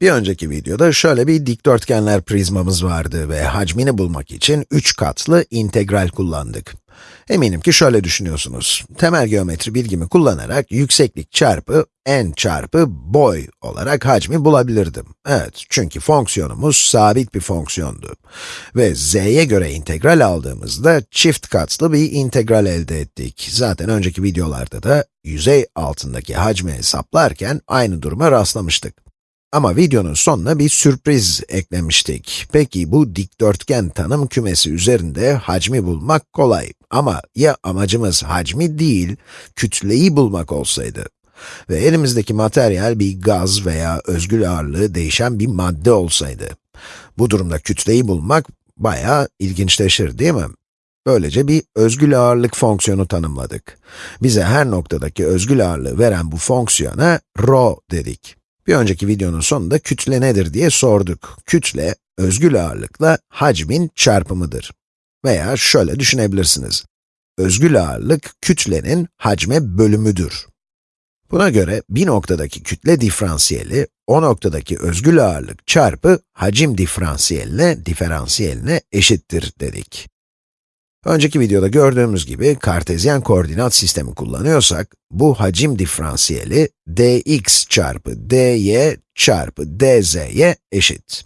Bir önceki videoda şöyle bir dikdörtgenler prizmamız vardı ve hacmini bulmak için 3 katlı integral kullandık. Eminim ki şöyle düşünüyorsunuz. Temel geometri bilgimi kullanarak yükseklik çarpı n çarpı boy olarak hacmi bulabilirdim. Evet, çünkü fonksiyonumuz sabit bir fonksiyondu. Ve z'ye göre integral aldığımızda çift katlı bir integral elde ettik. Zaten önceki videolarda da yüzey altındaki hacmi hesaplarken aynı duruma rastlamıştık. Ama videonun sonuna bir sürpriz eklemiştik. Peki bu dikdörtgen tanım kümesi üzerinde hacmi bulmak kolay. Ama ya amacımız hacmi değil, kütleyi bulmak olsaydı? Ve elimizdeki materyal bir gaz veya özgül ağırlığı değişen bir madde olsaydı? Bu durumda kütleyi bulmak bayağı ilginçleşir değil mi? Böylece bir özgül ağırlık fonksiyonu tanımladık. Bize her noktadaki özgül ağırlığı veren bu fonksiyona rho dedik. Bir önceki videonun sonunda kütle nedir diye sorduk. Kütle, özgül ağırlıkla hacmin çarpımıdır. Veya şöyle düşünebilirsiniz. Özgül ağırlık, kütlenin hacme bölümüdür. Buna göre bir noktadaki kütle diferansiyeli, o noktadaki özgül ağırlık çarpı hacim diferansiyeline, diferansiyeline eşittir dedik. Önceki videoda gördüğümüz gibi kartezyen koordinat sistemi kullanıyorsak, bu hacim diferansiyeli dx çarpı dy çarpı dz'ye eşit.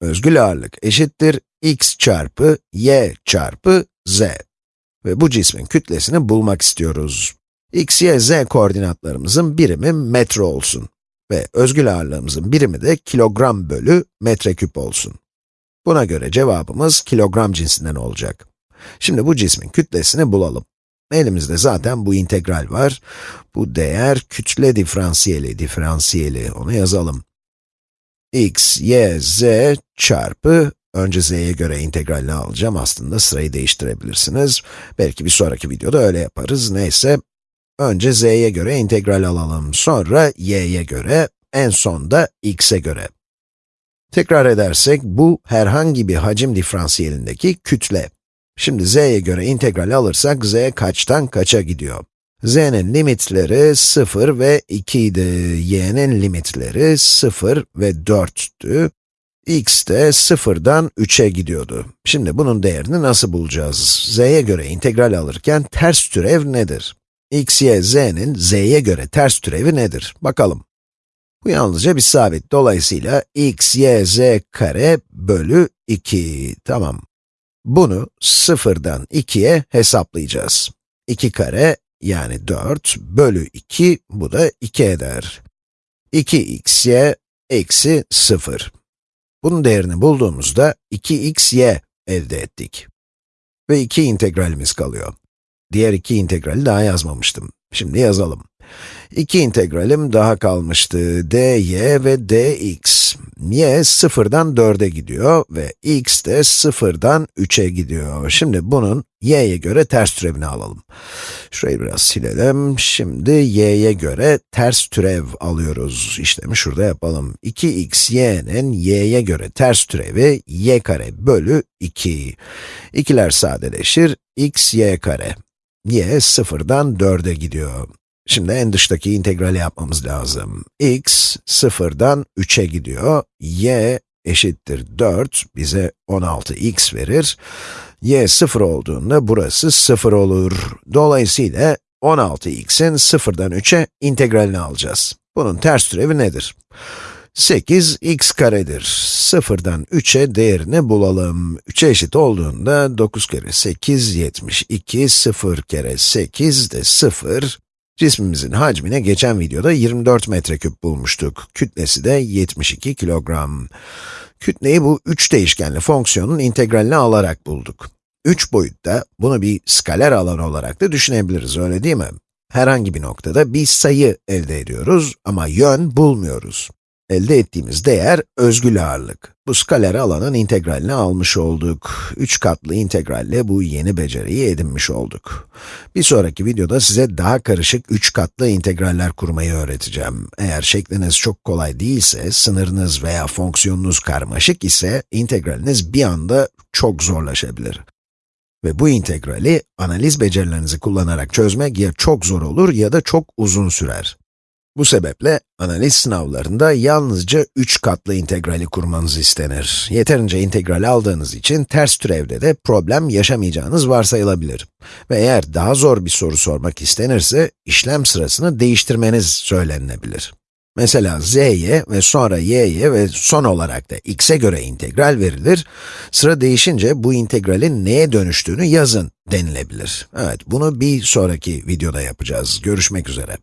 Özgül ağırlık eşittir x çarpı y çarpı z. Ve bu cismin kütlesini bulmak istiyoruz. x, y, z koordinatlarımızın birimi metre olsun. Ve özgül ağırlığımızın birimi de kilogram bölü metreküp olsun. Buna göre cevabımız kilogram cinsinden olacak. Şimdi bu cismin kütlesini bulalım. Elimizde zaten bu integral var. Bu değer kütle diferansiyeli, diferansiyeli, onu yazalım. x, y, z çarpı, önce z'ye göre integralini alacağım, aslında sırayı değiştirebilirsiniz. Belki bir sonraki videoda öyle yaparız, neyse. Önce z'ye göre integral alalım, sonra y'ye göre, en son da x'e göre. Tekrar edersek, bu herhangi bir hacim diferansiyelindeki kütle. Şimdi z'ye göre integral alırsak, z kaçtan kaça gidiyor? z'nin limitleri 0 ve 2 idi, y'nin limitleri 0 ve 4'tü, x de 0'dan 3'e gidiyordu. Şimdi bunun değerini nasıl bulacağız? z'ye göre integral alırken ters türev nedir? x, y, z'nin z'ye göre ters türevi nedir? Bakalım. Bu yalnızca bir sabit. Dolayısıyla x, y, z kare bölü 2. Tamam. Bunu 0'dan 2'ye hesaplayacağız. 2 kare yani 4 bölü 2, bu da 2 eder. 2xy eksi 0. Bunun değerini bulduğumuzda 2xy elde ettik. Ve 2 integralimiz kalıyor. Diğer iki integrali daha yazmamıştım. Şimdi yazalım. İki integralim daha kalmıştı. dy ve dx. y sıfırdan 4'e gidiyor ve x de sıfırdan 3'e gidiyor. Şimdi bunun y'ye göre ters türevini alalım. Şurayı biraz silelim. Şimdi y'ye göre ters türev alıyoruz. İşlemi şurada yapalım. 2x y'nin y'ye göre ters türevi y kare bölü 2. İkiler sadeleşir, x y kare. y sıfırdan 4'e gidiyor. Şimdi en dıştaki integrali yapmamız lazım. x sıfırdan 3'e gidiyor. y eşittir 4 bize 16x verir. y 0 olduğunda burası 0 olur. Dolayısıyla 16x'in sıfırdan 3'e integralini alacağız. Bunun ters türevi nedir? 8 x karedir. Sıfırdan 3'e değerini bulalım. 3'e eşit olduğunda 9 kere 8, 72, 0 kere 8 de 0, Cismimizin hacmine geçen videoda 24 metreküp bulmuştuk. Kütlesi de 72 kilogram. Kütleyi bu üç değişkenli fonksiyonun integralini alarak bulduk. 3 boyutta bunu bir skaler alan olarak da düşünebiliriz, öyle değil mi? Herhangi bir noktada bir sayı elde ediyoruz ama yön bulmuyoruz. Elde ettiğimiz değer özgül ağırlık. Bu skaler alanın integralini almış olduk. Üç katlı integralle bu yeni beceriyi edinmiş olduk. Bir sonraki videoda size daha karışık üç katlı integraller kurmayı öğreteceğim. Eğer şekliniz çok kolay değilse, sınırınız veya fonksiyonunuz karmaşık ise, integraliniz bir anda çok zorlaşabilir. Ve bu integrali analiz becerilerinizi kullanarak çözmek ya çok zor olur ya da çok uzun sürer. Bu sebeple analiz sınavlarında yalnızca 3 katlı integrali kurmanız istenir. Yeterince integral aldığınız için ters türevde de problem yaşamayacağınız varsayılabilir. Ve eğer daha zor bir soru sormak istenirse, işlem sırasını değiştirmeniz söylenilebilir. Mesela z'ye ve sonra y'ye ve son olarak da x'e göre integral verilir. Sıra değişince bu integralin neye dönüştüğünü yazın denilebilir. Evet, bunu bir sonraki videoda yapacağız. Görüşmek üzere.